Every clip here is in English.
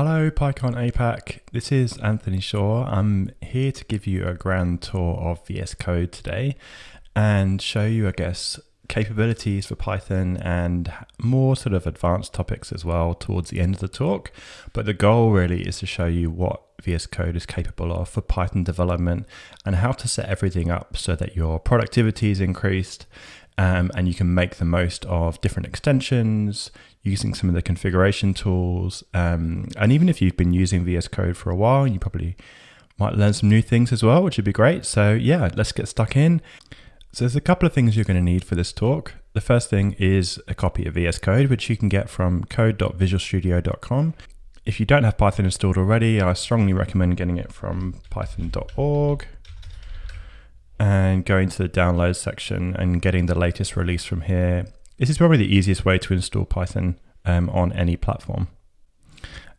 Hello, PyCon APAC. This is Anthony Shaw. I'm here to give you a grand tour of VS Code today and show you, I guess, capabilities for Python and more sort of advanced topics as well towards the end of the talk. But the goal really is to show you what VS Code is capable of for Python development and how to set everything up so that your productivity is increased um, and you can make the most of different extensions using some of the configuration tools. Um, and even if you've been using VS Code for a while, you probably might learn some new things as well, which would be great. So, yeah, let's get stuck in. So, there's a couple of things you're going to need for this talk. The first thing is a copy of VS Code, which you can get from code.visualstudio.com. If you don't have Python installed already, I strongly recommend getting it from python.org and going to the download section and getting the latest release from here. This is probably the easiest way to install Python um, on any platform.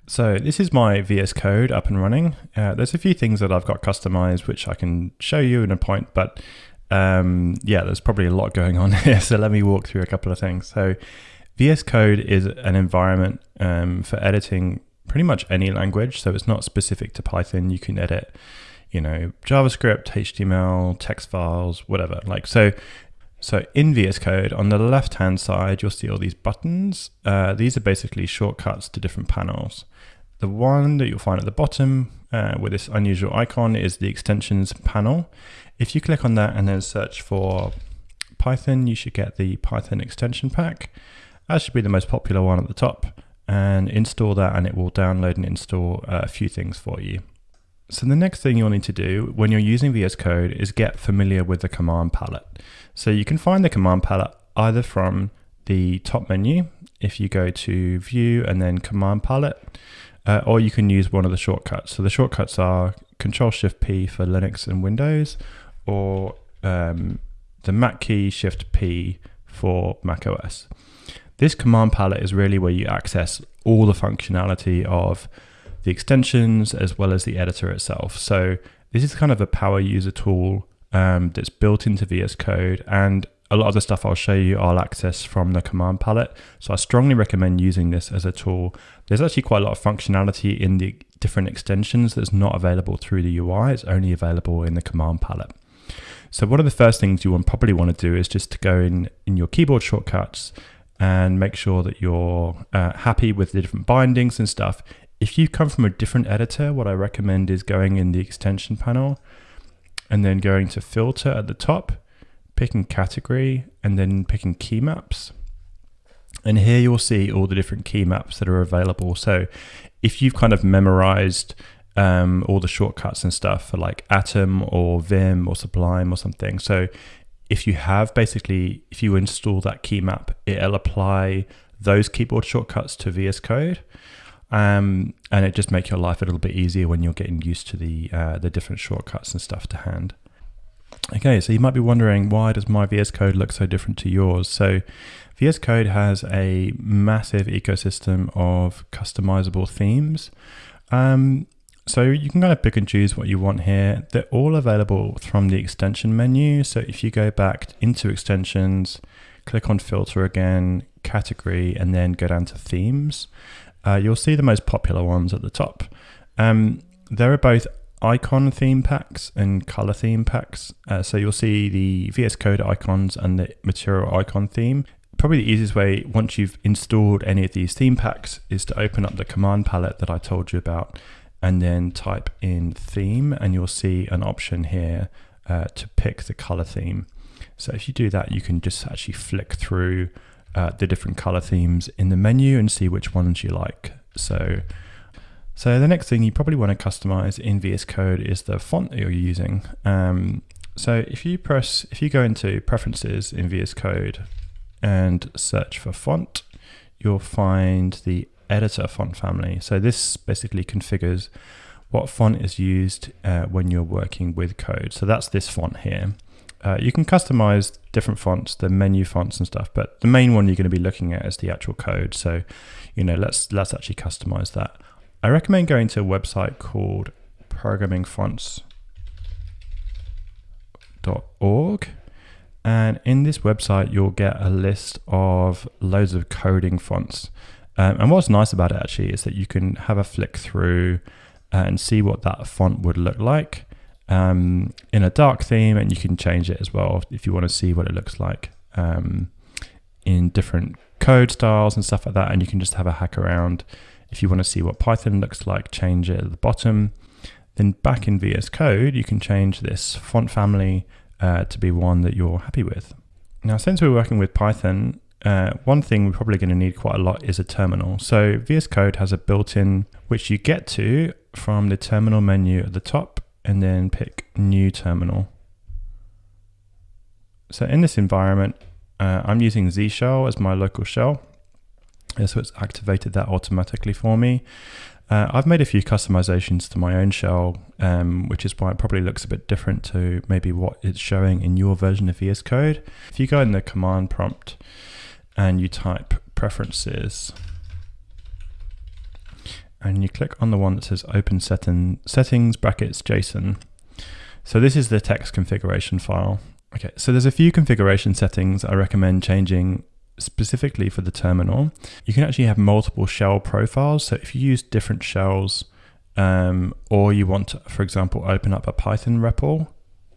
So this is my VS Code up and running. Uh, there's a few things that I've got customized, which I can show you in a point, but um, yeah, there's probably a lot going on here. So let me walk through a couple of things. So VS Code is an environment um, for editing pretty much any language. So it's not specific to Python. You can edit you know, JavaScript, HTML, text files, whatever. Like so, so in VS Code, on the left-hand side, you'll see all these buttons. Uh, these are basically shortcuts to different panels. The one that you'll find at the bottom uh, with this unusual icon is the extensions panel. If you click on that and then search for Python, you should get the Python extension pack. That should be the most popular one at the top and install that and it will download and install uh, a few things for you. So the next thing you'll need to do when you're using VS Code is get familiar with the command palette. So you can find the command palette either from the top menu, if you go to view and then command palette, uh, or you can use one of the shortcuts. So the shortcuts are Control Shift P for Linux and Windows, or um, the Mac key Shift P for Mac OS. This command palette is really where you access all the functionality of the extensions as well as the editor itself. So this is kind of a power user tool um, that's built into VS Code and a lot of the stuff I'll show you I'll access from the command palette. So I strongly recommend using this as a tool. There's actually quite a lot of functionality in the different extensions that's not available through the UI. It's only available in the command palette. So one of the first things you will probably want to do is just to go in in your keyboard shortcuts and make sure that you're uh, happy with the different bindings and stuff. If you come from a different editor, what I recommend is going in the extension panel and then going to filter at the top, picking category and then picking key maps. And here you'll see all the different key maps that are available. So if you've kind of memorized um, all the shortcuts and stuff for like Atom or Vim or Sublime or something. So if you have basically, if you install that key map, it'll apply those keyboard shortcuts to VS Code um, and it just makes your life a little bit easier when you're getting used to the uh, the different shortcuts and stuff to hand. Okay, so you might be wondering why does my VS Code look so different to yours? So VS Code has a massive ecosystem of customizable themes. Um, so you can kind of pick and choose what you want here. They're all available from the extension menu. So if you go back into extensions, click on filter again, category, and then go down to themes, uh, you'll see the most popular ones at the top. Um, there are both icon theme packs and color theme packs. Uh, so you'll see the VS Code icons and the material icon theme. Probably the easiest way, once you've installed any of these theme packs, is to open up the command palette that I told you about and then type in theme, and you'll see an option here uh, to pick the color theme. So if you do that, you can just actually flick through uh, the different color themes in the menu and see which ones you like. So, so the next thing you probably want to customize in VS Code is the font that you're using. Um, so if you press, if you go into preferences in VS Code and search for font, you'll find the editor font family. So this basically configures what font is used uh, when you're working with code. So that's this font here. Uh, you can customize different fonts, the menu fonts and stuff, but the main one you're going to be looking at is the actual code. So, you know, let's let's actually customize that. I recommend going to a website called programmingfonts.org. And in this website, you'll get a list of loads of coding fonts. Um, and what's nice about it actually is that you can have a flick through uh, and see what that font would look like um, in a dark theme, and you can change it as well if you want to see what it looks like um, in different code styles and stuff like that. And you can just have a hack around. If you want to see what Python looks like, change it at the bottom. Then back in VS Code, you can change this font family uh, to be one that you're happy with. Now, since we're working with Python, uh, one thing we're probably going to need quite a lot is a terminal. So VS Code has a built-in which you get to from the terminal menu at the top and then pick new terminal. So in this environment, uh, I'm using Z shell as my local shell. So it's activated that automatically for me. Uh, I've made a few customizations to my own shell, um, which is why it probably looks a bit different to maybe what it's showing in your version of VS Code. If you go in the command prompt and you type preferences, and you click on the one that says open setting, settings brackets JSON. So this is the text configuration file. Okay, so there's a few configuration settings I recommend changing specifically for the terminal. You can actually have multiple shell profiles. So if you use different shells um, or you want to, for example, open up a Python REPL,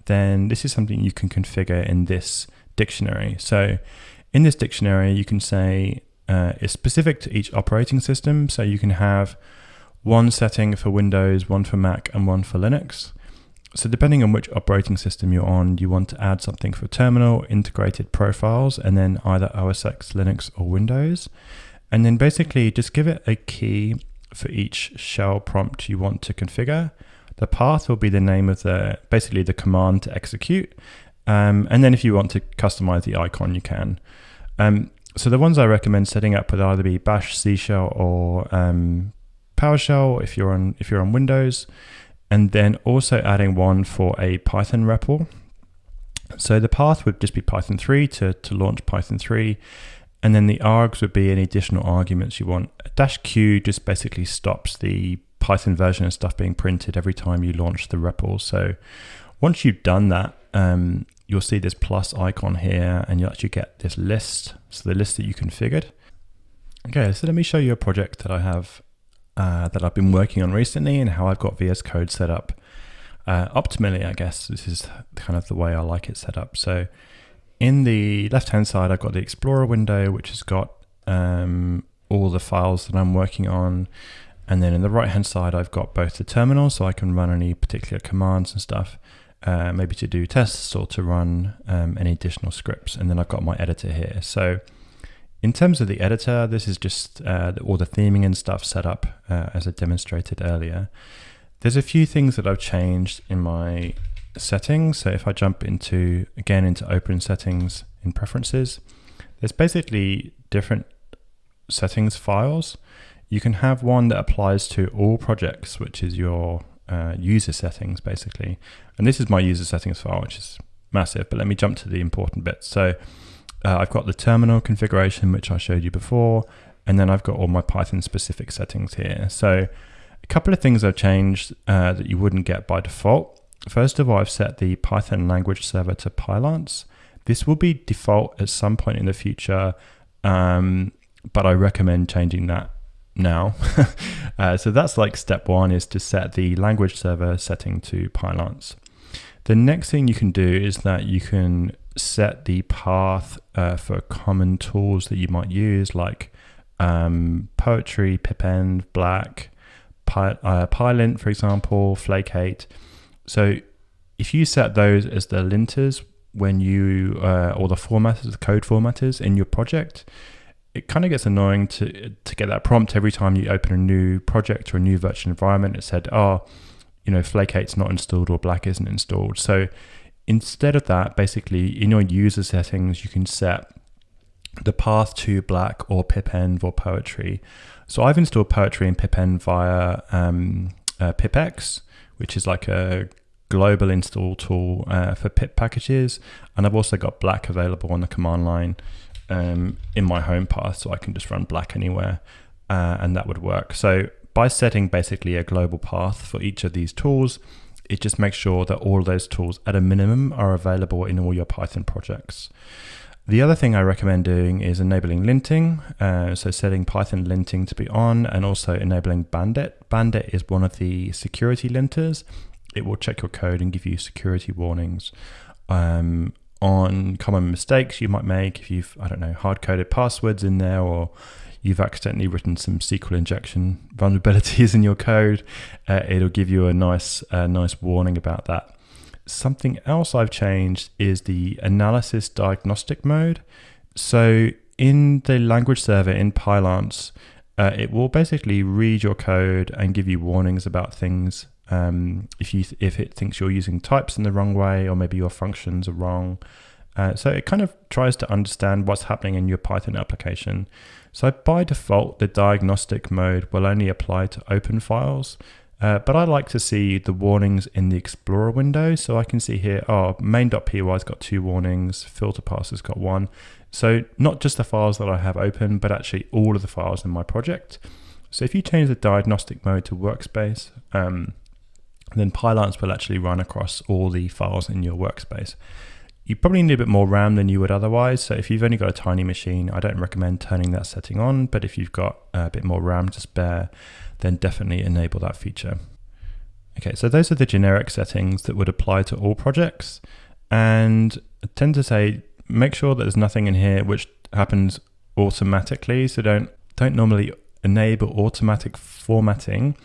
then this is something you can configure in this dictionary. So in this dictionary, you can say uh, is specific to each operating system. So you can have one setting for Windows, one for Mac, and one for Linux. So depending on which operating system you're on, you want to add something for terminal, integrated profiles, and then either OS X, Linux, or Windows. And then basically just give it a key for each shell prompt you want to configure. The path will be the name of the, basically the command to execute. Um, and then if you want to customize the icon, you can. Um, so the ones I recommend setting up would either be Bash, C Shell, or um, PowerShell if you're on if you're on Windows, and then also adding one for a Python REPL. So the path would just be Python 3 to, to launch Python 3, and then the args would be any additional arguments you want. Dash Q just basically stops the Python version and stuff being printed every time you launch the REPL. So once you've done that, um, you'll see this plus icon here and you'll actually get this list. So the list that you configured. Okay, so let me show you a project that I have uh, that I've been working on recently and how I've got VS Code set up uh, optimally, I guess. This is kind of the way I like it set up. So in the left-hand side, I've got the Explorer window, which has got um, all the files that I'm working on. And then in the right-hand side, I've got both the terminal, so I can run any particular commands and stuff uh, maybe to do tests or to run um, any additional scripts. And then I've got my editor here. So in terms of the editor, this is just uh, all the theming and stuff set up uh, as I demonstrated earlier. There's a few things that I've changed in my settings. So if I jump into, again, into open settings in preferences, there's basically different settings files. You can have one that applies to all projects, which is your uh, user settings basically. And this is my user settings file, which is massive, but let me jump to the important bits. So uh, I've got the terminal configuration, which I showed you before, and then I've got all my Python specific settings here. So a couple of things I've changed uh, that you wouldn't get by default. First of all, I've set the Python language server to Pylance. This will be default at some point in the future, um, but I recommend changing that now. uh, so that's like step one is to set the language server setting to Pylance. The next thing you can do is that you can set the path uh, for common tools that you might use like um, Poetry, Pipenv, Black, Py, uh, Pylint, for example, Flake8. So if you set those as the linters when you, uh, or the formatters, the code formatters in your project, it kind of gets annoying to to get that prompt every time you open a new project or a new virtual environment. It said, "Oh, you know, Flake8's not installed or Black isn't installed." So instead of that, basically in your user settings, you can set the path to Black or Pipenv or Poetry. So I've installed Poetry and Pipenv via um, uh, PipX, which is like a global install tool uh, for pip packages, and I've also got Black available on the command line um, in my home path so I can just run black anywhere uh, and that would work. So by setting basically a global path for each of these tools, it just makes sure that all those tools at a minimum are available in all your Python projects. The other thing I recommend doing is enabling linting, uh, so setting Python linting to be on and also enabling Bandit. Bandit is one of the security linters. It will check your code and give you security warnings um, on common mistakes you might make if you've, I don't know, hard coded passwords in there or you've accidentally written some SQL injection vulnerabilities in your code. Uh, it'll give you a nice, uh, nice warning about that. Something else I've changed is the analysis diagnostic mode. So in the language server in Pylance, uh, it will basically read your code and give you warnings about things. Um, if you if it thinks you're using types in the wrong way, or maybe your functions are wrong, uh, so it kind of tries to understand what's happening in your Python application. So by default, the diagnostic mode will only apply to open files. Uh, but I like to see the warnings in the Explorer window. So I can see here, oh, main.py has got two warnings, filter pass has got one. So not just the files that I have open, but actually all of the files in my project. So if you change the diagnostic mode to workspace, um, then Pylance will actually run across all the files in your workspace. You probably need a bit more RAM than you would otherwise. So if you've only got a tiny machine, I don't recommend turning that setting on. But if you've got a bit more RAM to spare, then definitely enable that feature. Okay, so those are the generic settings that would apply to all projects. And I tend to say, make sure that there's nothing in here which happens automatically. So don't, don't normally enable automatic formatting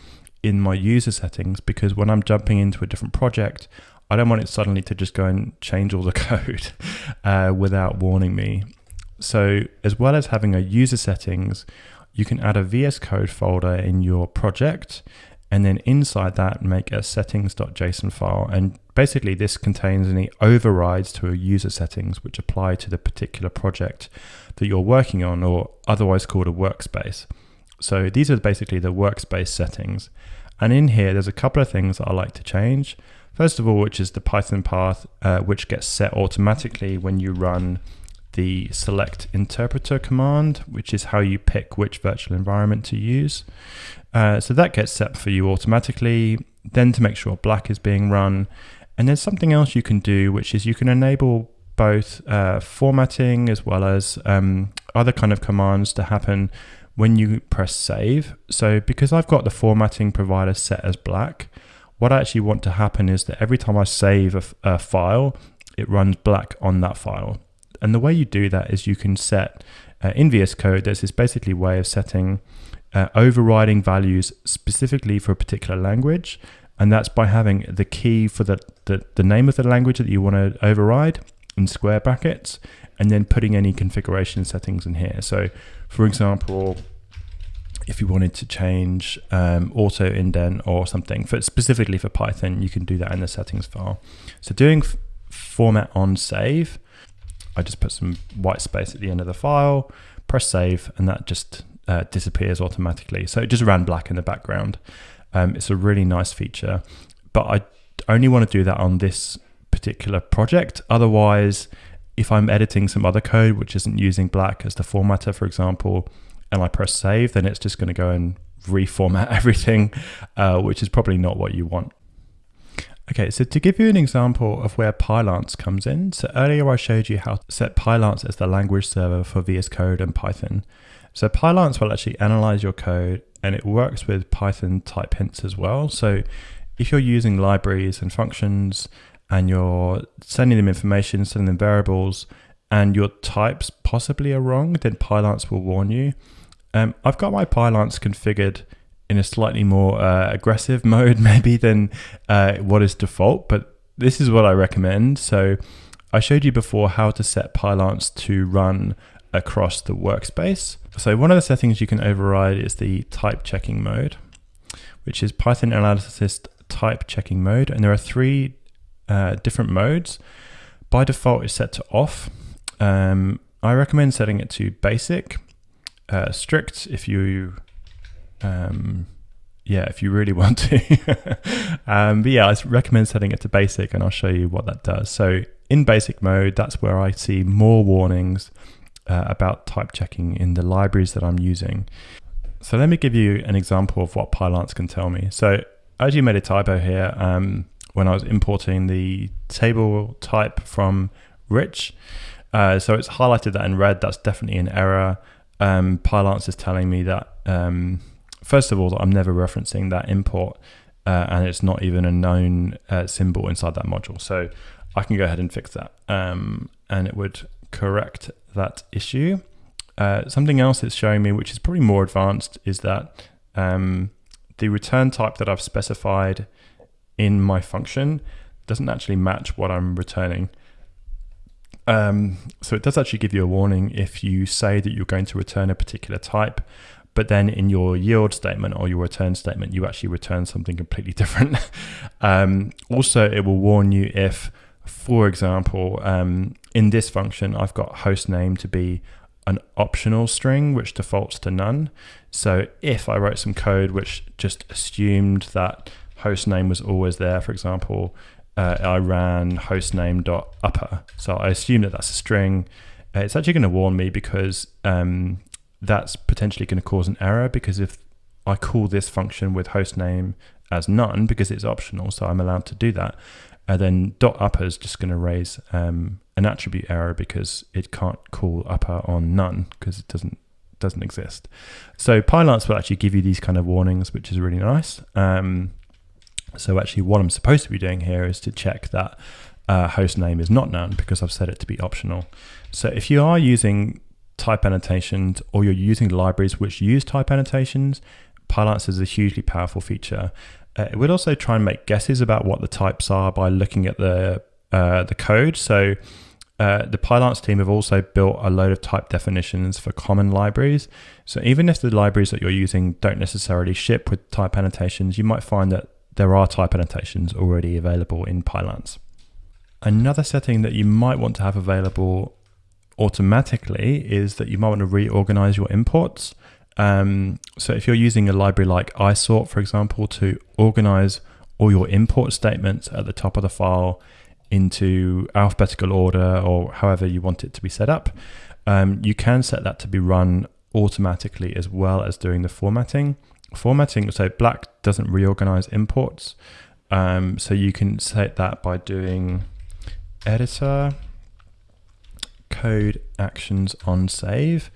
in my user settings because when I'm jumping into a different project, I don't want it suddenly to just go and change all the code uh, without warning me. So as well as having a user settings, you can add a VS Code folder in your project and then inside that make a settings.json file. And basically this contains any overrides to a user settings which apply to the particular project that you're working on or otherwise called a workspace. So these are basically the workspace settings. And in here, there's a couple of things that I like to change. First of all, which is the Python path, uh, which gets set automatically when you run the select interpreter command, which is how you pick which virtual environment to use. Uh, so that gets set for you automatically. Then to make sure black is being run. And there's something else you can do, which is you can enable both uh, formatting as well as um, other kind of commands to happen when you press save. So because I've got the formatting provider set as black, what I actually want to happen is that every time I save a, a file, it runs black on that file. And the way you do that is you can set uh, in VS Code, there's this basically way of setting uh, overriding values specifically for a particular language. And that's by having the key for the, the, the name of the language that you want to override in square brackets and then putting any configuration settings in here. So for example, if you wanted to change um, auto indent or something for specifically for Python, you can do that in the settings file. So doing format on save, I just put some white space at the end of the file, press save, and that just uh, disappears automatically. So it just ran black in the background. Um, it's a really nice feature, but I only want to do that on this particular project. Otherwise, if I'm editing some other code which isn't using black as the formatter, for example, and I press save, then it's just going to go and reformat everything, uh, which is probably not what you want. Okay, so to give you an example of where Pylance comes in, so earlier I showed you how to set Pylance as the language server for VS Code and Python. So Pylance will actually analyze your code and it works with Python type hints as well. So if you're using libraries and functions and you're sending them information, sending them variables, and your types possibly are wrong, then Pylance will warn you. Um, I've got my Pylance configured in a slightly more uh, aggressive mode, maybe than uh, what is default, but this is what I recommend. So I showed you before how to set Pylance to run across the workspace. So one of the settings you can override is the type checking mode, which is Python analysis type checking mode. And there are three uh, different modes. By default, it's set to off. Um, I recommend setting it to basic, uh, strict if you, um, yeah, if you really want to. um, but yeah, I recommend setting it to basic, and I'll show you what that does. So in basic mode, that's where I see more warnings uh, about type checking in the libraries that I'm using. So let me give you an example of what Pylance can tell me. So I actually made a typo here. Um, when I was importing the table type from Rich. Uh, so it's highlighted that in red. That's definitely an error. Um, Pylance is telling me that, um, first of all, that I'm never referencing that import uh, and it's not even a known uh, symbol inside that module. So I can go ahead and fix that um, and it would correct that issue. Uh, something else it's showing me, which is probably more advanced, is that um, the return type that I've specified in my function doesn't actually match what I'm returning. Um, so it does actually give you a warning if you say that you're going to return a particular type, but then in your yield statement or your return statement, you actually return something completely different. um, also, it will warn you if, for example, um, in this function, I've got host name to be an optional string, which defaults to none. So if I wrote some code which just assumed that host name was always there, for example, uh, I ran hostname.upper. So I assume that that's a string. Uh, it's actually going to warn me because um, that's potentially going to cause an error because if I call this function with hostname as none because it's optional, so I'm allowed to do that, And then dot upper is just going to raise um, an attribute error because it can't call upper on none because it doesn't doesn't exist. So Pylance will actually give you these kind of warnings, which is really nice. Um, so actually what I'm supposed to be doing here is to check that uh, host name is not known because I've set it to be optional. So if you are using type annotations or you're using libraries which use type annotations, Pylance is a hugely powerful feature. Uh, it would also try and make guesses about what the types are by looking at the uh, the code. So uh, the Pylance team have also built a load of type definitions for common libraries. So even if the libraries that you're using don't necessarily ship with type annotations, you might find that there are type annotations already available in Pylance. Another setting that you might want to have available automatically is that you might want to reorganize your imports. Um, so if you're using a library like isort, for example, to organize all your import statements at the top of the file into alphabetical order or however you want it to be set up, um, you can set that to be run automatically as well as doing the formatting formatting, so black doesn't reorganize imports. Um, so you can set that by doing editor code actions on save,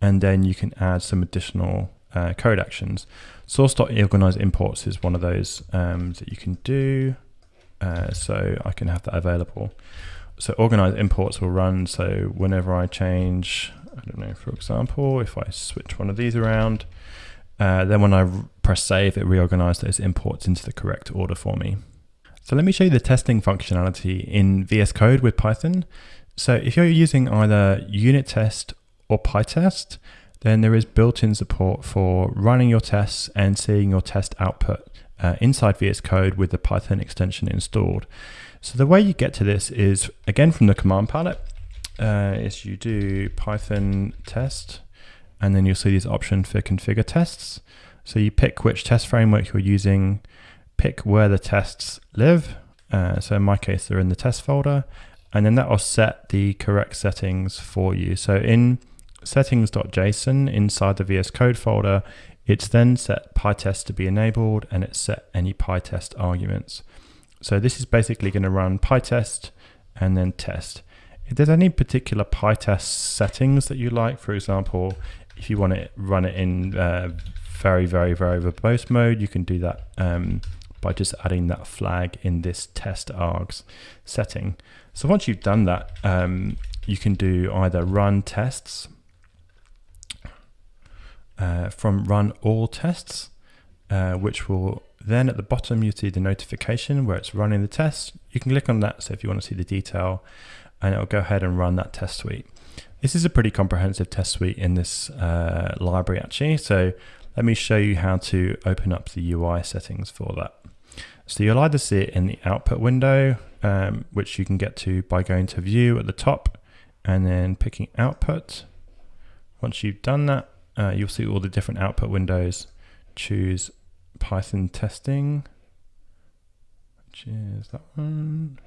and then you can add some additional uh, code actions. Source.organize imports is one of those um, that you can do. Uh, so I can have that available. So organize imports will run. So whenever I change, I don't know, for example, if I switch one of these around, uh, then when I press save, it reorganized those imports into the correct order for me. So let me show you the testing functionality in VS Code with Python. So if you're using either unit test or PyTest, then there is built-in support for running your tests and seeing your test output uh, inside VS Code with the Python extension installed. So the way you get to this is, again, from the command palette, uh, is you do Python test and then you'll see this option for configure tests. So you pick which test framework you're using, pick where the tests live. Uh, so in my case, they're in the test folder, and then that will set the correct settings for you. So in settings.json inside the VS Code folder, it's then set PyTest to be enabled and it's set any PyTest arguments. So this is basically going to run PyTest and then test. If there's any particular PyTest settings that you like, for example, if you want to run it in uh, very, very, very verbose mode, you can do that um, by just adding that flag in this test args setting. So once you've done that, um, you can do either run tests uh, from run all tests, uh, which will then at the bottom you see the notification where it's running the test. You can click on that so if you want to see the detail and it'll go ahead and run that test suite. This is a pretty comprehensive test suite in this uh, library actually. So let me show you how to open up the UI settings for that. So you'll either see it in the output window, um, which you can get to by going to view at the top and then picking output. Once you've done that, uh, you'll see all the different output windows. Choose Python testing, which is that one.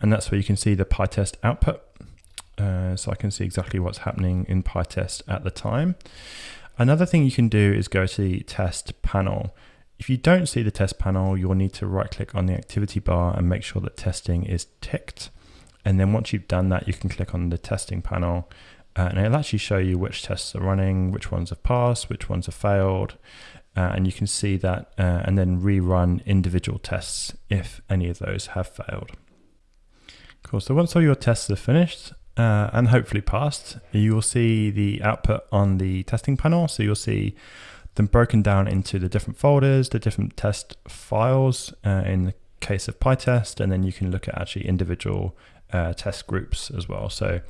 And that's where you can see the PyTest output. Uh, so I can see exactly what's happening in PyTest at the time. Another thing you can do is go to the test panel. If you don't see the test panel, you'll need to right click on the activity bar and make sure that testing is ticked. And then once you've done that, you can click on the testing panel uh, and it'll actually show you which tests are running, which ones have passed, which ones have failed. Uh, and you can see that uh, and then rerun individual tests if any of those have failed. Cool, so once all your tests are finished uh, and hopefully passed, you will see the output on the testing panel. So you'll see them broken down into the different folders, the different test files uh, in the case of PyTest, and then you can look at actually individual uh, test groups as well. So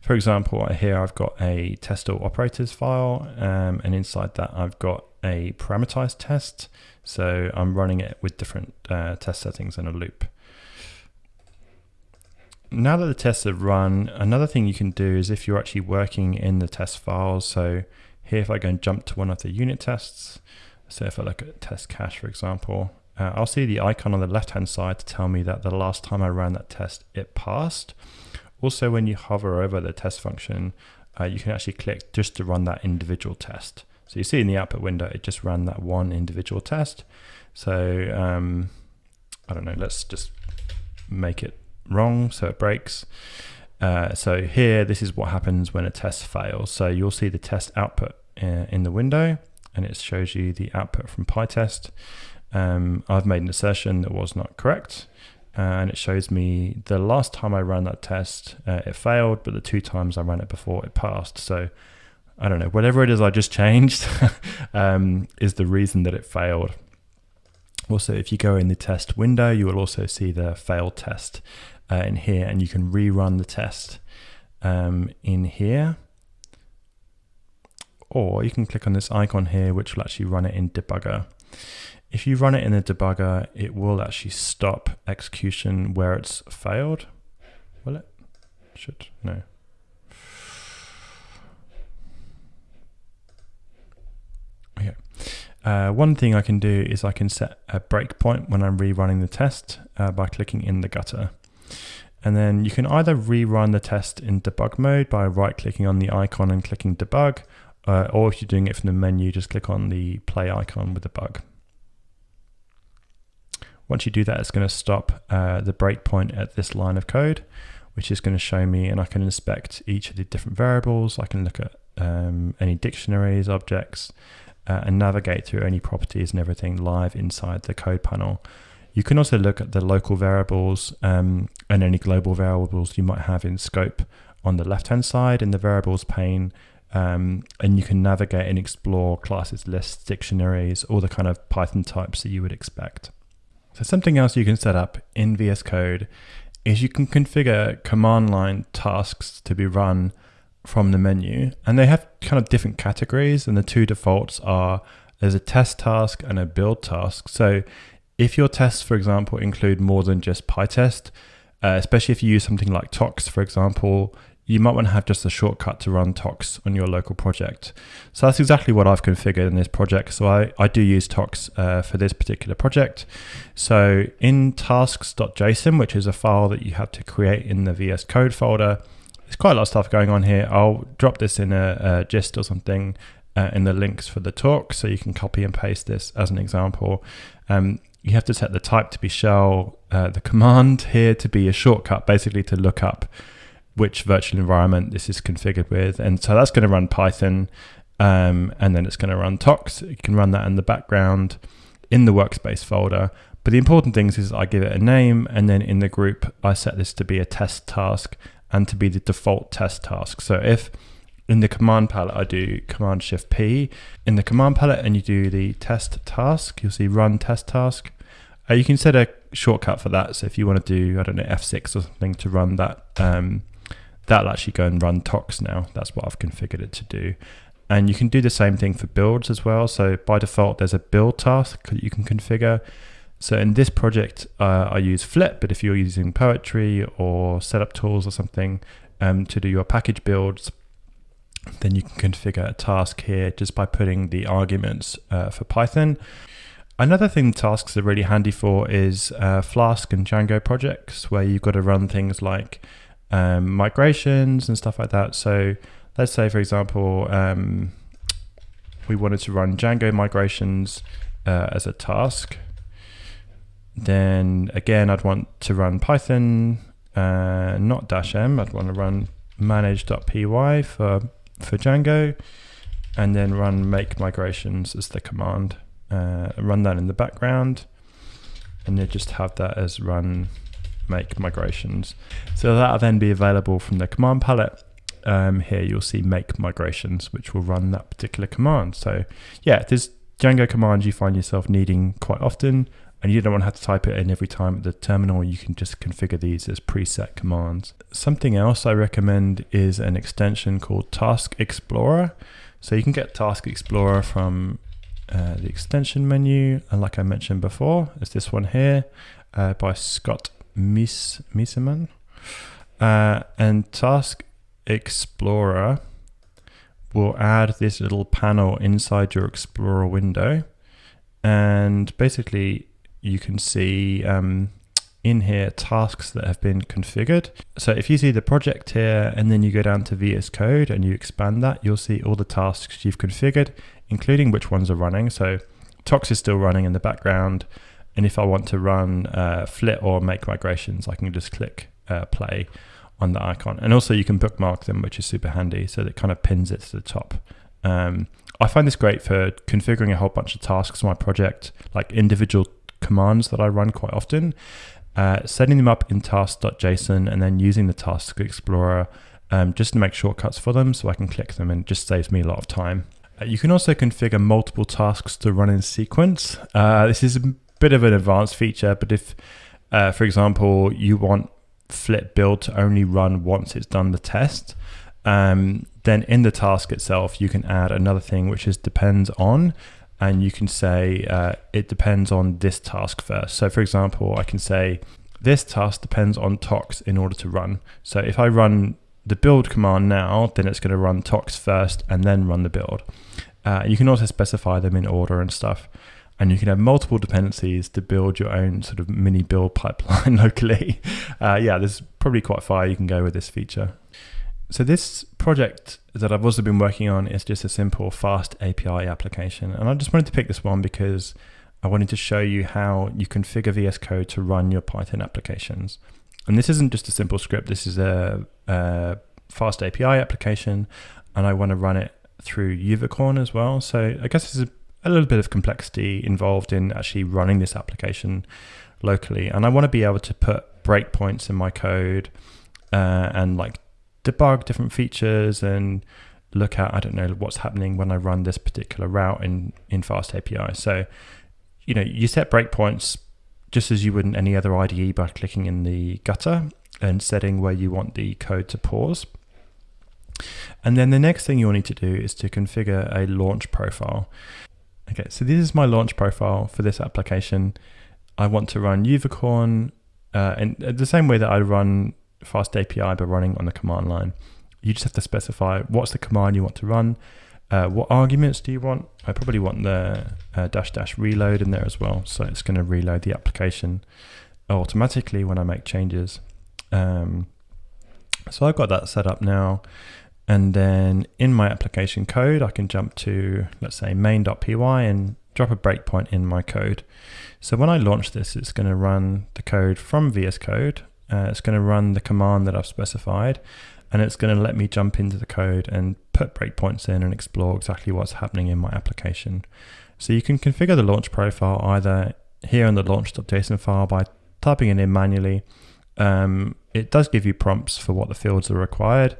for example, here I've got a test all operators file, um, and inside that I've got a parameterized test. So I'm running it with different uh, test settings in a loop. Now that the tests have run, another thing you can do is if you're actually working in the test files. So here, if I go and jump to one of the unit tests, so if I look at test cache, for example, uh, I'll see the icon on the left-hand side to tell me that the last time I ran that test, it passed. Also, when you hover over the test function, uh, you can actually click just to run that individual test. So you see in the output window, it just ran that one individual test. So um, I don't know, let's just make it wrong so it breaks. Uh, so here, this is what happens when a test fails. So you'll see the test output uh, in the window and it shows you the output from PyTest. Um, I've made an assertion that was not correct and it shows me the last time I ran that test, uh, it failed, but the two times I ran it before, it passed. So I don't know, whatever it is I just changed um, is the reason that it failed. Also, if you go in the test window, you will also see the failed test uh, in here, and you can rerun the test um, in here. Or you can click on this icon here, which will actually run it in debugger. If you run it in a debugger, it will actually stop execution where it's failed. Will it? Should, no. Okay. Uh, one thing I can do is I can set a breakpoint when I'm rerunning the test uh, by clicking in the gutter. And then you can either rerun the test in debug mode by right clicking on the icon and clicking debug, uh, or if you're doing it from the menu, just click on the play icon with the bug. Once you do that, it's going to stop uh, the breakpoint at this line of code, which is going to show me, and I can inspect each of the different variables. I can look at um, any dictionaries, objects, uh, and navigate through any properties and everything live inside the code panel. You can also look at the local variables um, and any global variables you might have in scope on the left-hand side in the variables pane. Um, and you can navigate and explore classes, lists, dictionaries, all the kind of Python types that you would expect. So something else you can set up in VS Code is you can configure command line tasks to be run from the menu and they have kind of different categories and the two defaults are there's a test task and a build task. So if your tests, for example, include more than just PyTest, uh, especially if you use something like Tox, for example, you might want to have just a shortcut to run Tox on your local project. So that's exactly what I've configured in this project. So I, I do use Tox uh, for this particular project. So in tasks.json, which is a file that you have to create in the VS Code folder, there's quite a lot of stuff going on here. I'll drop this in a, a gist or something uh, in the links for the talk, so you can copy and paste this as an example. Um, you have to set the type to be shell, uh, the command here to be a shortcut, basically to look up which virtual environment this is configured with. And so that's going to run Python um, and then it's going to run Tox. You can run that in the background in the workspace folder. But the important things is I give it a name and then in the group, I set this to be a test task and to be the default test task. So if in the command palette, I do command shift P in the command palette and you do the test task, you'll see run test task. Uh, you can set a shortcut for that. So if you want to do, I don't know, F6 or something to run that um, that'll actually go and run Tox now. That's what I've configured it to do. And you can do the same thing for builds as well. So by default, there's a build task that you can configure. So in this project, uh, I use Flit, but if you're using Poetry or setup tools or something um, to do your package builds, then you can configure a task here just by putting the arguments uh, for Python. Another thing tasks are really handy for is uh, Flask and Django projects where you've got to run things like um, migrations and stuff like that. So let's say, for example, um, we wanted to run Django migrations uh, as a task. Then again, I'd want to run Python uh, not dash m. I'd want to run manage.py for for Django, and then run make migrations as the command. Uh, run that in the background, and then just have that as run make migrations. So that'll then be available from the command palette. Um, here you'll see make migrations, which will run that particular command. So yeah, there's Django commands you find yourself needing quite often, and you don't want to have to type it in every time at the terminal. You can just configure these as preset commands. Something else I recommend is an extension called Task Explorer. So you can get Task Explorer from uh, the extension menu, and like I mentioned before, it's this one here uh, by Scott Meesseman. Uh, and Task Explorer will add this little panel inside your Explorer window. And basically, you can see um, in here tasks that have been configured. So if you see the project here and then you go down to VS Code and you expand that, you'll see all the tasks you've configured, including which ones are running. So Tox is still running in the background. And if I want to run uh, Flit or make migrations, I can just click uh, play on the icon. And also you can bookmark them, which is super handy. So that kind of pins it to the top. Um, I find this great for configuring a whole bunch of tasks on my project, like individual commands that I run quite often, uh, setting them up in task.json and then using the Task Explorer um, just to make shortcuts for them so I can click them and just saves me a lot of time. Uh, you can also configure multiple tasks to run in sequence. Uh, this is a bit of an advanced feature, but if, uh, for example, you want Flit build to only run once it's done the test, um, then in the task itself, you can add another thing which is depends on, and you can say uh, it depends on this task first. So, for example, I can say this task depends on tox in order to run. So, if I run the build command now, then it's going to run tox first and then run the build. Uh, you can also specify them in order and stuff and you can have multiple dependencies to build your own sort of mini build pipeline locally. Uh, yeah, there's probably quite far you can go with this feature. So this project that I've also been working on is just a simple fast API application. And I just wanted to pick this one because I wanted to show you how you configure VS Code to run your Python applications. And this isn't just a simple script, this is a, a fast API application and I want to run it through Uvicorn as well. So I guess there's a a little bit of complexity involved in actually running this application locally. And I want to be able to put breakpoints in my code uh, and like debug different features and look at, I don't know, what's happening when I run this particular route in, in Fast API. So, you know, you set breakpoints just as you would in any other IDE by clicking in the gutter and setting where you want the code to pause. And then the next thing you'll need to do is to configure a launch profile. Okay, so this is my launch profile for this application. I want to run Uvicorn uh, in the same way that I run Fast API by running on the command line. You just have to specify what's the command you want to run, uh, what arguments do you want. I probably want the uh, dash dash reload in there as well. So it's going to reload the application automatically when I make changes. Um, so I've got that set up now. And then in my application code, I can jump to, let's say, main.py and drop a breakpoint in my code. So when I launch this, it's going to run the code from VS Code. Uh, it's going to run the command that I've specified, and it's going to let me jump into the code and put breakpoints in and explore exactly what's happening in my application. So you can configure the launch profile either here in the launch.json file by typing it in manually. Um, it does give you prompts for what the fields are required.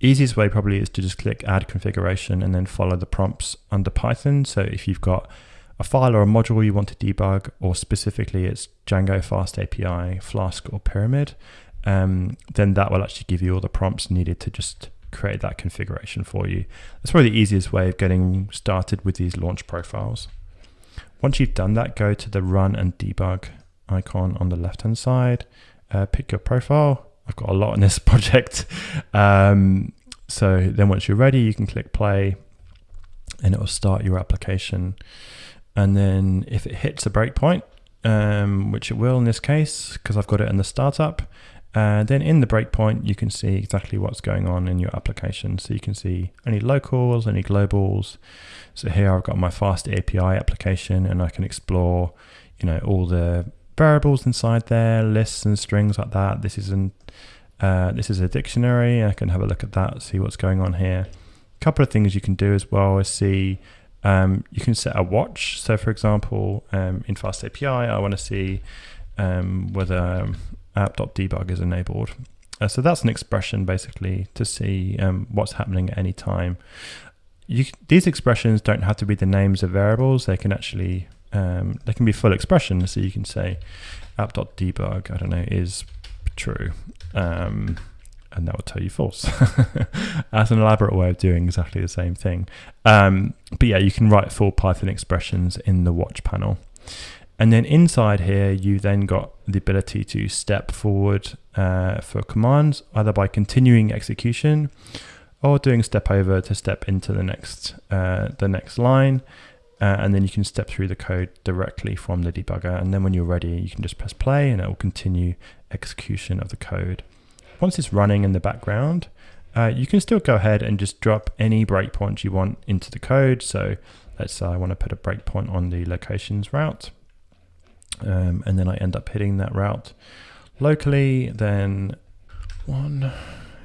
Easiest way probably is to just click add configuration and then follow the prompts under Python. So if you've got a file or a module you want to debug, or specifically it's Django Fast API, Flask, or Pyramid, um, then that will actually give you all the prompts needed to just create that configuration for you. That's probably the easiest way of getting started with these launch profiles. Once you've done that, go to the run and debug icon on the left hand side, uh, pick your profile, I've got a lot in this project. Um, so then once you're ready, you can click play and it will start your application. And then if it hits a breakpoint, um, which it will in this case, because I've got it in the startup, uh, then in the breakpoint, you can see exactly what's going on in your application. So you can see any locals, any globals. So here I've got my fast API application and I can explore, you know, all the variables inside there, lists and strings like that. This is an uh, this is a dictionary. I can have a look at that, see what's going on here. A couple of things you can do as well is see um, you can set a watch. So, for example, um, in Fast API, I want to see um, whether app.debug is enabled. Uh, so that's an expression basically to see um, what's happening at any time. You, these expressions don't have to be the names of variables. They can actually um, they can be full expressions. So you can say app.debug, I don't know, is true. Um, and that will tell you false. That's an elaborate way of doing exactly the same thing. Um, but yeah, you can write full Python expressions in the watch panel. And then inside here, you then got the ability to step forward uh, for commands, either by continuing execution or doing step over to step into the next uh, the next line. Uh, and then you can step through the code directly from the debugger. And then when you're ready, you can just press play and it will continue execution of the code. Once it's running in the background, uh, you can still go ahead and just drop any breakpoints you want into the code. So let's say I want to put a breakpoint on the locations route. Um, and then I end up hitting that route locally, then one,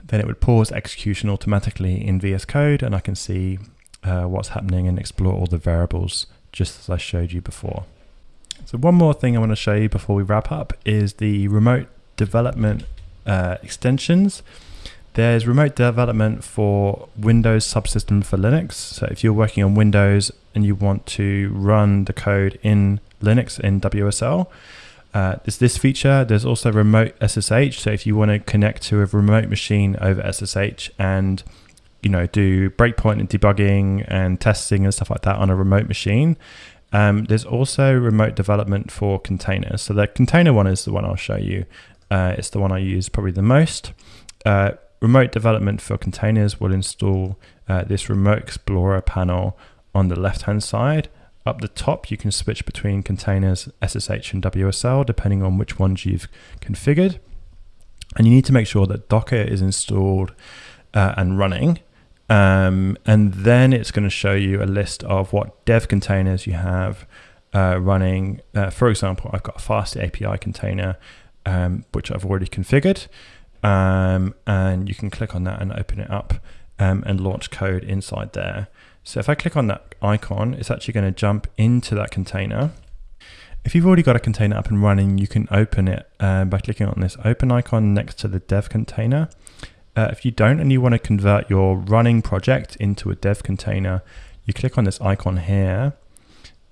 then it would pause execution automatically in VS Code and I can see uh, what's happening and explore all the variables just as I showed you before. So one more thing I want to show you before we wrap up is the remote development uh, extensions. There's remote development for Windows subsystem for Linux. So if you're working on Windows and you want to run the code in Linux in WSL, uh, there's this feature. There's also remote SSH. So if you want to connect to a remote machine over SSH and you know do breakpoint and debugging and testing and stuff like that on a remote machine, um, there's also remote development for containers. So the container one is the one I'll show you. Uh, it's the one I use probably the most. Uh, remote development for containers will install uh, this Remote Explorer panel on the left-hand side. Up the top, you can switch between containers, SSH and WSL, depending on which ones you've configured. And you need to make sure that Docker is installed uh, and running. Um, and then it's going to show you a list of what dev containers you have uh, running. Uh, for example, I've got a fast API container, um, which I've already configured. Um, and you can click on that and open it up um, and launch code inside there. So if I click on that icon, it's actually going to jump into that container. If you've already got a container up and running, you can open it uh, by clicking on this open icon next to the dev container. Uh, if you don't and you want to convert your running project into a dev container, you click on this icon here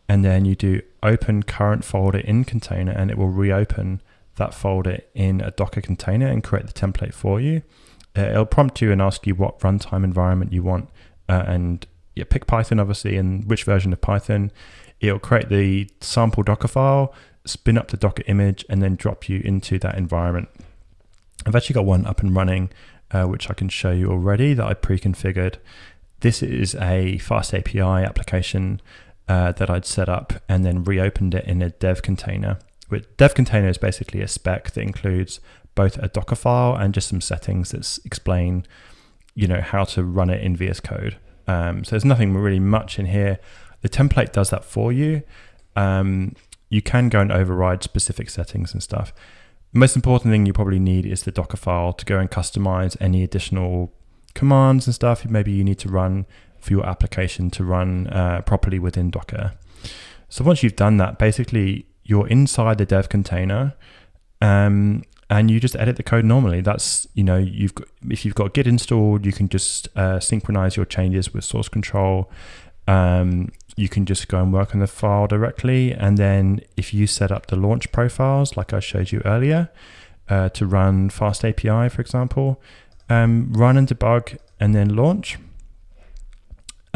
and then you do open current folder in container and it will reopen that folder in a Docker container and create the template for you. Uh, it'll prompt you and ask you what runtime environment you want uh, and yeah, pick Python obviously and which version of Python. It'll create the sample Docker file, spin up the Docker image and then drop you into that environment. I've actually got one up and running uh, which I can show you already that I pre-configured. This is a fast API application uh, that I'd set up and then reopened it in a dev container. With dev container is basically a spec that includes both a Docker file and just some settings that explain, you know, how to run it in VS Code. Um, so there's nothing really much in here. The template does that for you. Um, you can go and override specific settings and stuff. The most important thing you probably need is the Docker file to go and customize any additional commands and stuff maybe you need to run for your application to run uh, properly within Docker. So once you've done that, basically you're inside the dev container um, and you just edit the code normally. That's, you know, you've got, if you've got Git installed, you can just uh, synchronize your changes with source control. Um, you can just go and work on the file directly. And then if you set up the launch profiles, like I showed you earlier, uh, to run Fast API, for example, um, run and debug and then launch.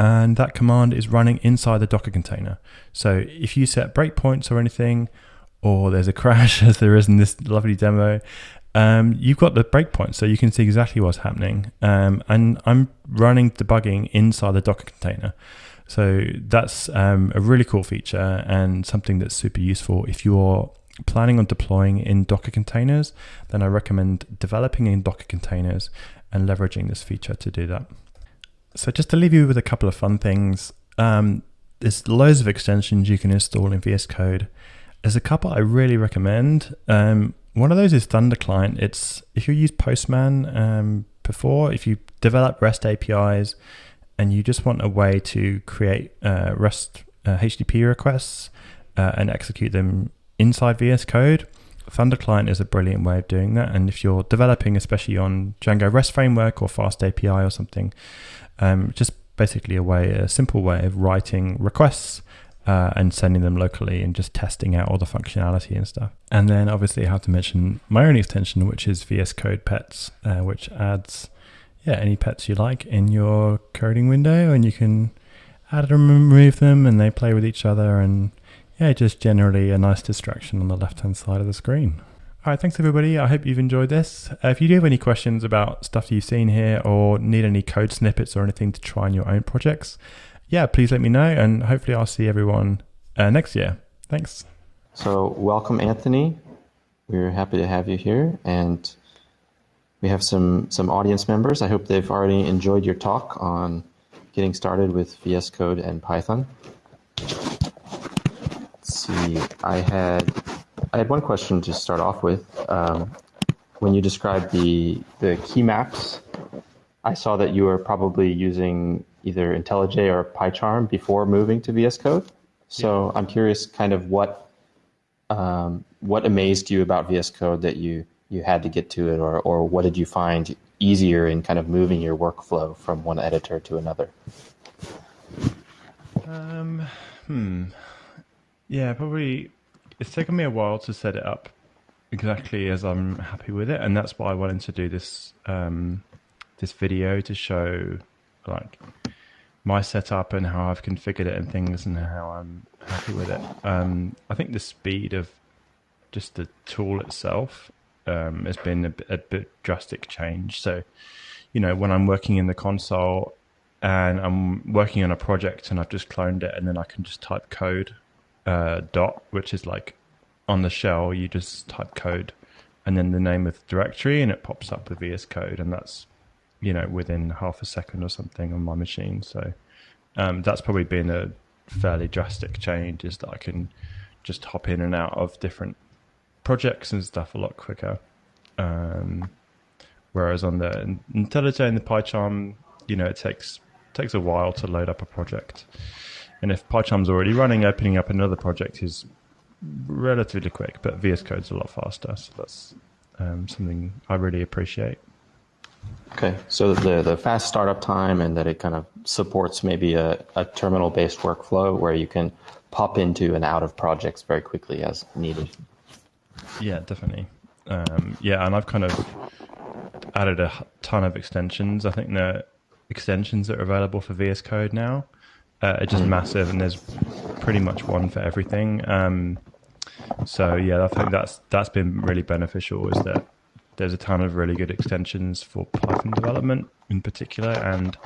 And that command is running inside the Docker container. So if you set breakpoints or anything, or there's a crash as there is in this lovely demo, um, you've got the breakpoint so you can see exactly what's happening. Um, and I'm running debugging inside the Docker container. So that's um, a really cool feature and something that's super useful. If you're planning on deploying in Docker containers, then I recommend developing in Docker containers and leveraging this feature to do that. So just to leave you with a couple of fun things, um, there's loads of extensions you can install in VS Code. There's a couple I really recommend. Um, one of those is Thunder Client. It's if you use Postman um, before, if you develop REST APIs and you just want a way to create uh, REST uh, HTTP requests uh, and execute them inside VS Code, Thunder Client is a brilliant way of doing that. And if you're developing, especially on Django REST framework or Fast API or something, um, just basically a way, a simple way of writing requests uh, and sending them locally and just testing out all the functionality and stuff. And then obviously I have to mention my own extension, which is VS Code Pets, uh, which adds yeah any pets you like in your coding window, and you can add and remove them, and they play with each other, and yeah, just generally a nice distraction on the left hand side of the screen. All right, thanks everybody. I hope you've enjoyed this. Uh, if you do have any questions about stuff you've seen here or need any code snippets or anything to try in your own projects, yeah, please let me know, and hopefully I'll see everyone uh, next year. Thanks. So, welcome, Anthony. We're happy to have you here, and we have some some audience members. I hope they've already enjoyed your talk on getting started with VS Code and Python. Let's see. I had I had one question to start off with. Um, when you described the the key maps, I saw that you were probably using either IntelliJ or PyCharm before moving to VS Code. So yeah. I'm curious, kind of what um, what amazed you about VS Code that you you had to get to it, or or what did you find easier in kind of moving your workflow from one editor to another? Um, hmm. Yeah, probably. It's taken me a while to set it up exactly as I'm happy with it, and that's why I wanted to do this um, this video to show like my setup and how I've configured it and things and how I'm happy with it. Um, I think the speed of just the tool itself um, has been a, a, bit drastic change. So, you know, when I'm working in the console and I'm working on a project and I've just cloned it and then I can just type code uh, dot, which is like on the shell, you just type code and then the name of the directory and it pops up with VS Code and that's you know, within half a second or something on my machine. So um, that's probably been a fairly drastic change is that I can just hop in and out of different projects and stuff a lot quicker. Um, whereas on the IntelliJ and the PyCharm, you know, it takes takes a while to load up a project. And if PyCharm's already running, opening up another project is relatively quick, but VS Code's a lot faster. So that's um, something I really appreciate. Okay, so the, the fast startup time and that it kind of supports maybe a, a terminal based workflow where you can pop into and out of projects very quickly as needed. Yeah, definitely. Um, yeah, and I've kind of added a ton of extensions. I think the extensions that are available for VS Code now uh, are just massive, and there's pretty much one for everything. Um, so yeah, I think that's that's been really beneficial. Is that there's a ton of really good extensions for Python development in particular, and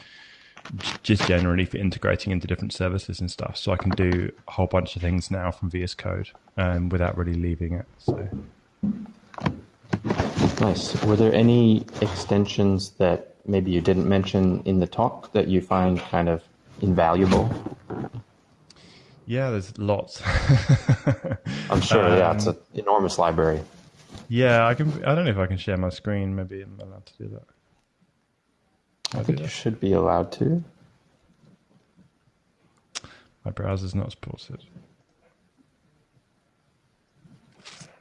just generally for integrating into different services and stuff. So I can do a whole bunch of things now from VS Code um, without really leaving it. So nice. Were there any extensions that maybe you didn't mention in the talk that you find kind of invaluable? Yeah, there's lots. I'm sure. Um, yeah, it's an enormous library. Yeah, I can. I don't know if I can share my screen. Maybe I'm allowed to do that. I think you should be allowed to. My browser's not supported.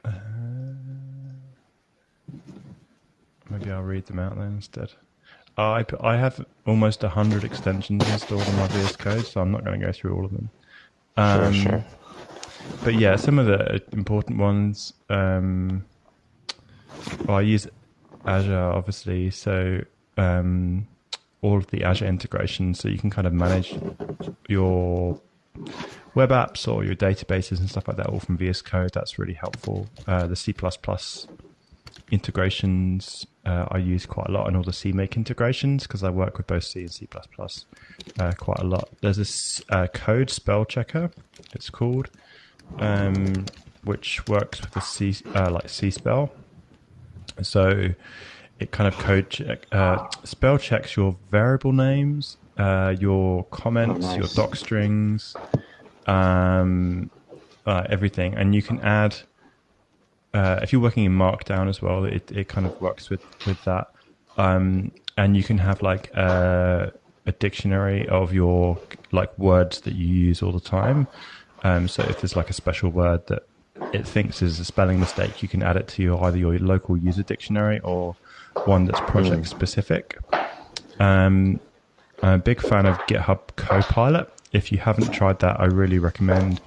Uh, maybe I'll read them out then instead. I I have almost hundred extensions installed on my VS Code, so I'm not going to go through all of them. Um, sure, sure. But yeah, some of the important ones. Um, well, I use Azure obviously, so um, all of the Azure integrations, so you can kind of manage your web apps or your databases and stuff like that all from VS Code. That's really helpful. Uh, the C++ integrations uh, I use quite a lot, and all the CMake integrations because I work with both C and C++ uh, quite a lot. There's a uh, code spell checker. It's called, um, which works with the C uh, like C spell. So it kind of code check, uh, spell checks your variable names, uh, your comments, oh, nice. your doc strings, um, uh, everything, and you can add. Uh, if you're working in Markdown as well, it, it kind of works with with that, um, and you can have like a, a dictionary of your like words that you use all the time. Um, so if there's like a special word that it thinks is a spelling mistake, you can add it to your either your local user dictionary or one that's project specific. Um, I'm a big fan of GitHub Copilot. If you haven't tried that, I really recommend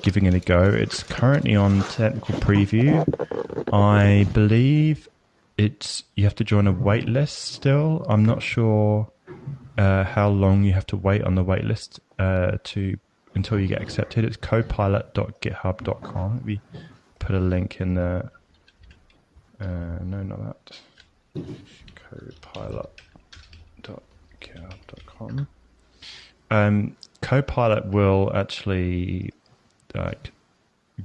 giving it a go. It's currently on technical preview. I believe it's you have to join a wait list still. I'm not sure uh, how long you have to wait on the wait list uh, to until you get accepted. It's copilot.github.com. We put a link in the. Uh, no, not that. Copilot.github.com. Um, Copilot will actually like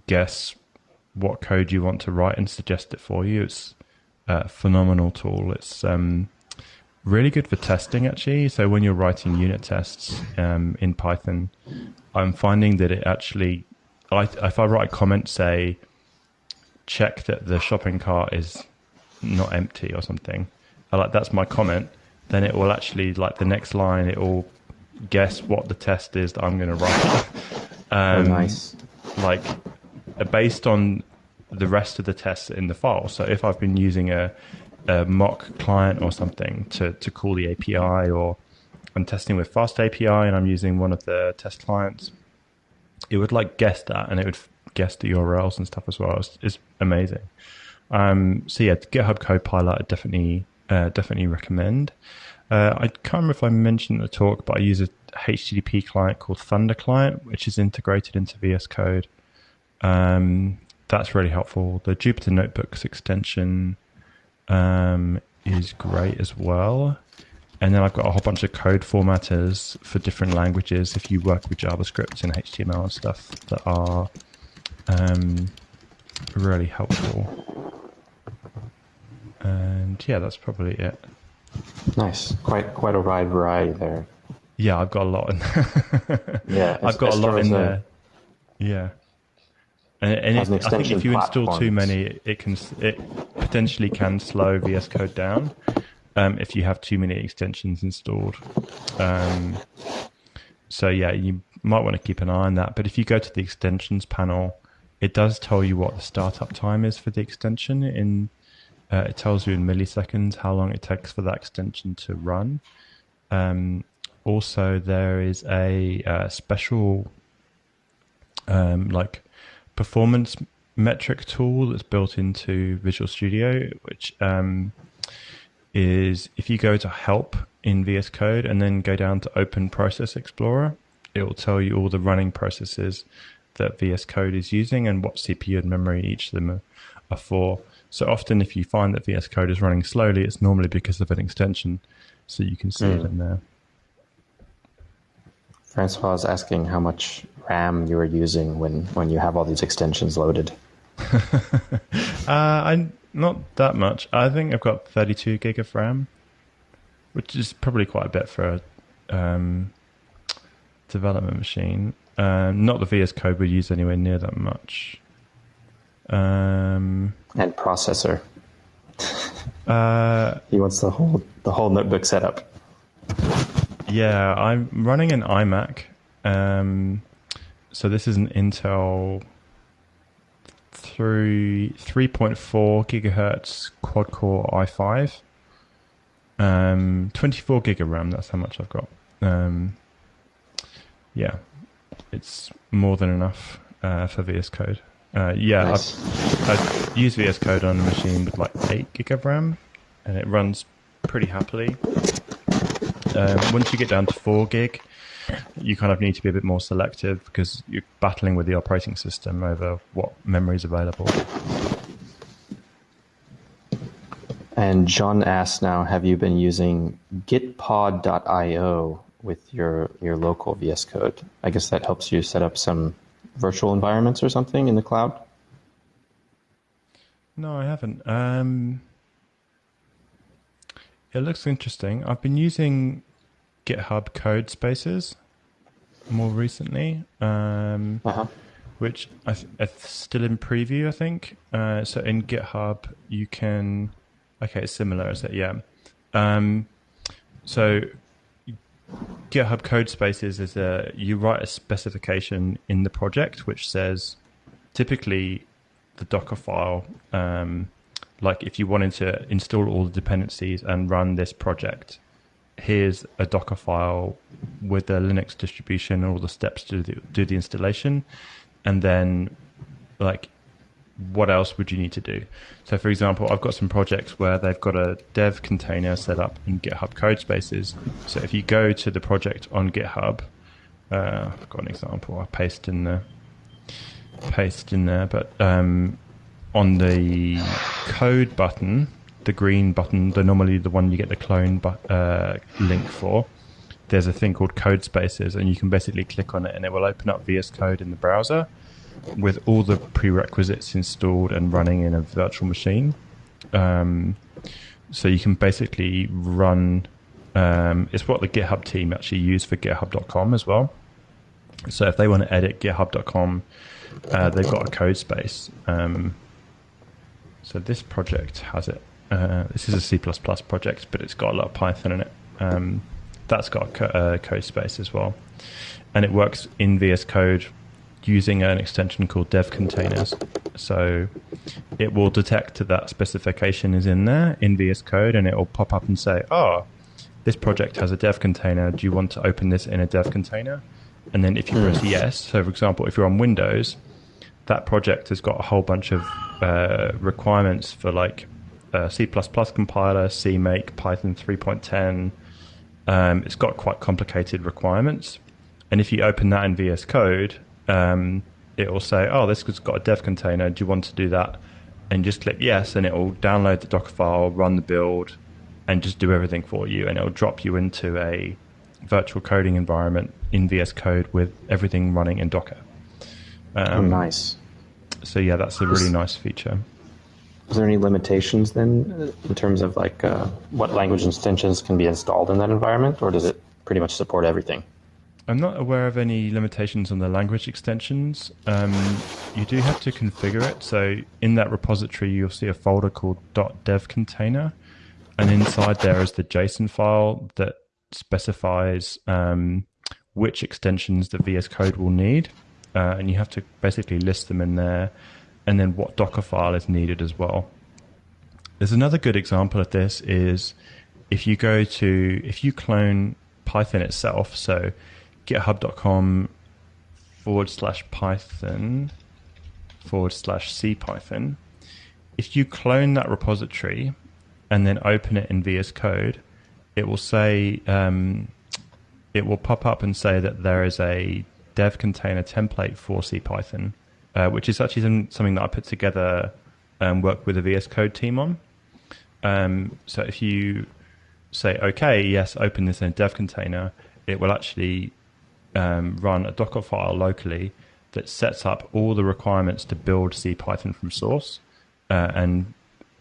guess what code you want to write and suggest it for you. It's a phenomenal tool. It's um, really good for testing actually. So when you're writing unit tests um, in Python, I'm finding that it actually, I, if I write a comment, say, check that the shopping cart is not empty or something, I like that's my comment. Then it will actually like the next line. It will guess what the test is that I'm going to write. um, oh, nice. Like based on the rest of the tests in the file. So if I've been using a, a mock client or something to, to call the API or I'm testing with Fast API and I'm using one of the test clients, it would like guess that and it would guess the URLs and stuff as well. It's, it's amazing. Um, so yeah, GitHub Copilot I definitely uh, definitely recommend. Uh, I can't remember if I mentioned the talk, but I use a HTTP client called Thunder Client, which is integrated into VS Code. Um, that's really helpful. The Jupyter Notebooks extension um, is great as well. And then I've got a whole bunch of code formatters for different languages if you work with JavaScript and HTML and stuff that are um, really helpful. And yeah, that's probably it. Nice. Quite quite a wide variety there. Yeah, I've got a lot in Yeah, I've got a lot in there. Yeah. And, and it, I think if you install too many, it can it potentially can slow VS Code down um, if you have too many extensions installed. Um, so yeah, you might want to keep an eye on that. But if you go to the extensions panel, it does tell you what the startup time is for the extension. In uh, it tells you in milliseconds how long it takes for that extension to run. Um, also, there is a uh, special um, like performance metric tool that's built into Visual Studio, which um, is if you go to help in VS Code and then go down to Open Process Explorer, it will tell you all the running processes that VS Code is using and what CPU and memory each of them are, are for. So often, if you find that VS Code is running slowly, it's normally because of an extension. So you can see mm. it hmm. in there. Francois is asking how much RAM you are using when, when you have all these extensions loaded. uh, I not that much. I think I've got 32 gig of RAM, which is probably quite a bit for a um, development machine. Um, not the VS Code we use anywhere near that much. Um, and processor. uh, he wants the whole the whole notebook setup. Yeah, I'm running an iMac. Um, so this is an Intel through 3.4 gigahertz quad core i5. Um, 24 gig of RAM. That's how much I've got. Um, yeah, it's more than enough uh, for VS Code. Uh, yeah, nice. I've, I've, VS Code on a machine with like 8 gig of RAM, and it runs pretty happily. Um, once you get down to 4 gig, you kind of need to be a bit more selective because you're battling with the operating system over what memory is available. And John asks now, have you been using gitpod.io with your, your local VS Code? I guess that helps you set up some virtual environments or something in the cloud? No, I haven't. Um, it looks interesting. I've been using GitHub Codespaces more recently. Um, uh-huh. which I th- it's still in preview, I think. Uh, so in GitHub, you can. Okay, it's similar, is it? Yeah. Um, so GitHub Codespaces is a you write a specification in the project which says typically the Docker file. Um, like if you wanted to install all the dependencies and run this project, here's a Docker file with the Linux distribution and all the steps to do, do the installation, and then like what else would you need to do? So, for example, I've got some projects where they've got a dev container set up in GitHub Codespaces. So, if you go to the project on GitHub, uh, I've got an example. I paste in the paste in there, but um, on the code button, the green button, the normally the one you get the clone but, uh, link for. There's a thing called Codespaces, and you can basically click on it, and it will open up VS Code in the browser with all the prerequisites installed and running in a virtual machine. Um, so you can basically run. Um, it's what the GitHub team actually use for GitHub.com as well. So if they want to edit GitHub.com, uh, they've got a code space. Um, so this project has it. Uh, this is a C++ project, but it's got a lot of Python in it. Um, that's got a co- uh, code space as well, and it works in VS Code using an extension called dev containers. So it will detect that, that specification is in there in VS Code and it will pop up and say, oh, this project has a dev container. Do you want to open this in a dev container? And then if you press yes, so for example, if you're on Windows, that project has got a whole bunch of uh, requirements for like uh, C++ compiler, CMake, Python 3.10. Um, it's got quite complicated requirements. And if you open that in VS Code, um, it will say, "Oh, this has got a dev container. Do you want to do that?" And just click yes, and it will download the Docker file, run the build, and just do everything for you. And it will drop you into a virtual coding environment in VS Code with everything running in Docker. Um, oh, nice. So yeah, that's a really nice feature. Is there any limitations then in terms of like uh, what language extensions can be installed in that environment, or does it pretty much support everything? I'm not aware of any limitations on the language extensions. Um, you do have to configure it. So in that repository, you'll see a folder called .dev container, and inside there is the JSON file that specifies um, which extensions the VS Code will need, uh, and you have to basically list them in there, and then what Docker file is needed as well. There's another good example of this is if you go to if you clone Python itself, so github.com forward slash python forward slash cpython. If you clone that repository and then open it in VS Code, it will say, um, it will pop up and say that there is a dev container template for CPython, uh, which is actually something that I put together and work with the VS Code team on. Um, so if you say, okay, yes, open this in a dev container, it will actually um, run a Docker file locally that sets up all the requirements to build CPython from source uh, and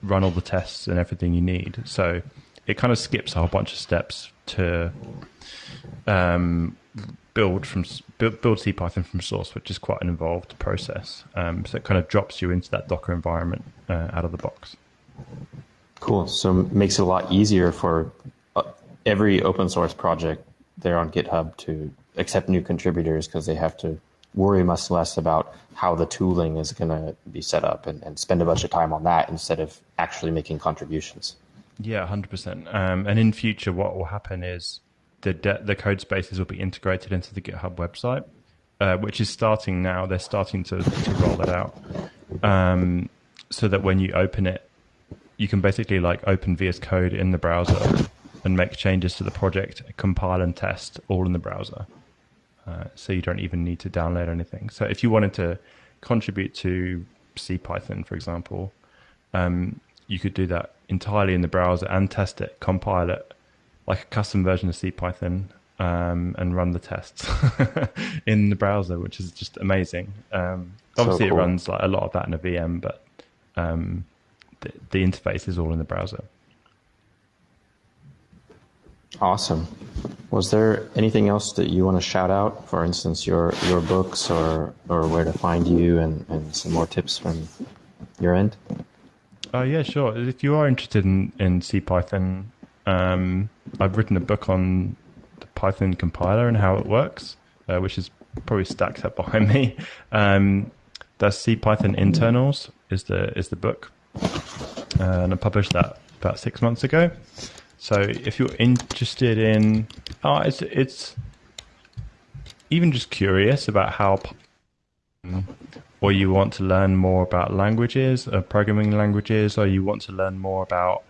run all the tests and everything you need. So it kind of skips a whole bunch of steps to um, build from build, build CPython from source, which is quite an involved process. Um, so it kind of drops you into that Docker environment uh, out of the box. Cool. So it makes it a lot easier for uh, every open source project there on GitHub to accept new contributors because they have to worry much less about how the tooling is going to be set up and, and, spend a bunch of time on that instead of actually making contributions. Yeah, 100%. Um, and in future, what will happen is the, de- the code spaces will be integrated into the GitHub website, uh, which is starting now. They're starting to, to roll it out um, so that when you open it, you can basically like open VS Code in the browser and make changes to the project, compile and test all in the browser. Uh, so you don't even need to download anything. So if you wanted to contribute to CPython, for example, um, you could do that entirely in the browser and test it, compile it like a custom version of CPython, um, and run the tests in the browser, which is just amazing. Um, obviously, so cool. it runs like a lot of that in a VM, but um, the, the interface is all in the browser. Awesome. was there anything else that you want to shout out? For instance, your your books or or where to find you and, and some more tips from your end? Uh, yeah, sure. If you are interested in, in CPython, um, I've written a book on the Python compiler and how it works, uh, which is probably stacked up behind me. Um, that's Python Internals is the is the book, uh, and I published that about six months ago. So if you're interested in, oh, it's it's even just curious about how, or you want to learn more about languages, uh, programming languages, or you want to learn more about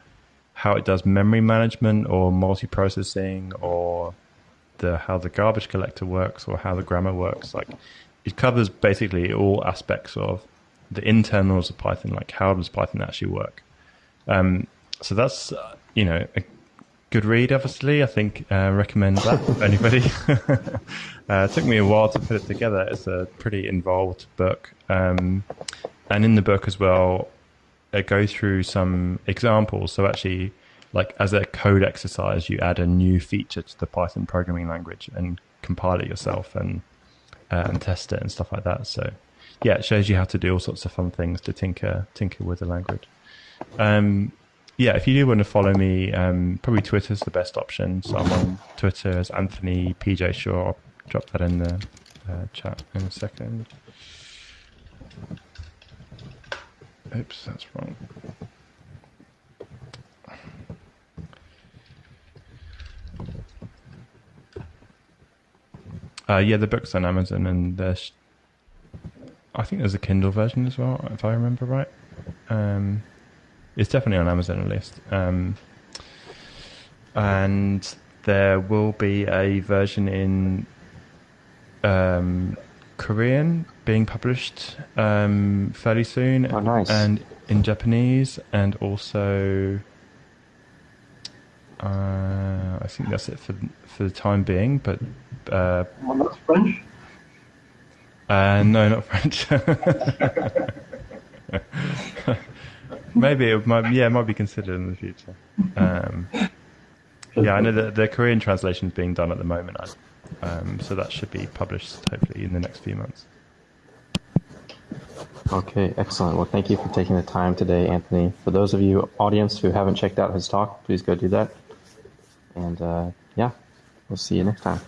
how it does memory management or multiprocessing, or the how the garbage collector works, or how the grammar works. Like it covers basically all aspects of the internals of Python, like how does Python actually work. Um, so that's uh, you know good read, obviously. I think uh, recommend that for anybody. uh, it took me a while to put it together. It's a pretty involved book, um, and in the book as well, it goes through some examples. So actually, like as a code exercise, you add a new feature to the Python programming language and compile it yourself and uh, and test it and stuff like that. So yeah, it shows you how to do all sorts of fun things to tinker tinker with the language. Um, yeah, if you do want to follow me, um, probably Twitter's the best option. So I'm on Twitter as Anthony PJ Shaw. I'll drop that in the uh, chat in a second. Oops, that's wrong. Uh, yeah, the book's on Amazon, and there's, I think there's a Kindle version as well, if I remember right. Um, it's definitely on Amazon at least. Um, and there will be a version in um, Korean being published um, fairly soon. Oh, nice. And in Japanese, and also, uh, I think that's it for for the time being. But uh, well, not French. Uh, no, not French. Maybe it might, yeah, it might be considered in the future. Um, yeah, I know that the Korean translation is being done at the moment, um, so that should be published hopefully in the next few months. Okay, excellent. Well, thank you for taking the time today, Anthony. For those of you audience who haven't checked out his talk, please go do that. And uh, yeah, we'll see you next time.